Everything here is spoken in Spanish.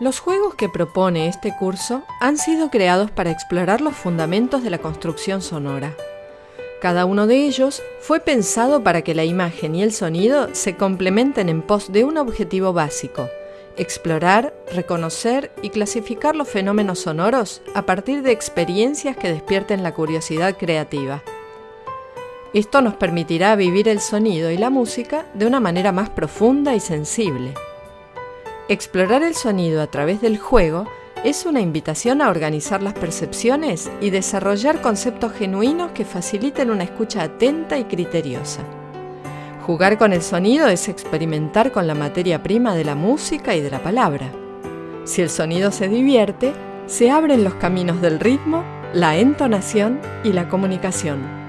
Los juegos que propone este curso han sido creados para explorar los fundamentos de la construcción sonora. Cada uno de ellos fue pensado para que la imagen y el sonido se complementen en pos de un objetivo básico, explorar, reconocer y clasificar los fenómenos sonoros a partir de experiencias que despierten la curiosidad creativa. Esto nos permitirá vivir el sonido y la música de una manera más profunda y sensible. Explorar el sonido a través del juego es una invitación a organizar las percepciones y desarrollar conceptos genuinos que faciliten una escucha atenta y criteriosa. Jugar con el sonido es experimentar con la materia prima de la música y de la palabra. Si el sonido se divierte, se abren los caminos del ritmo, la entonación y la comunicación.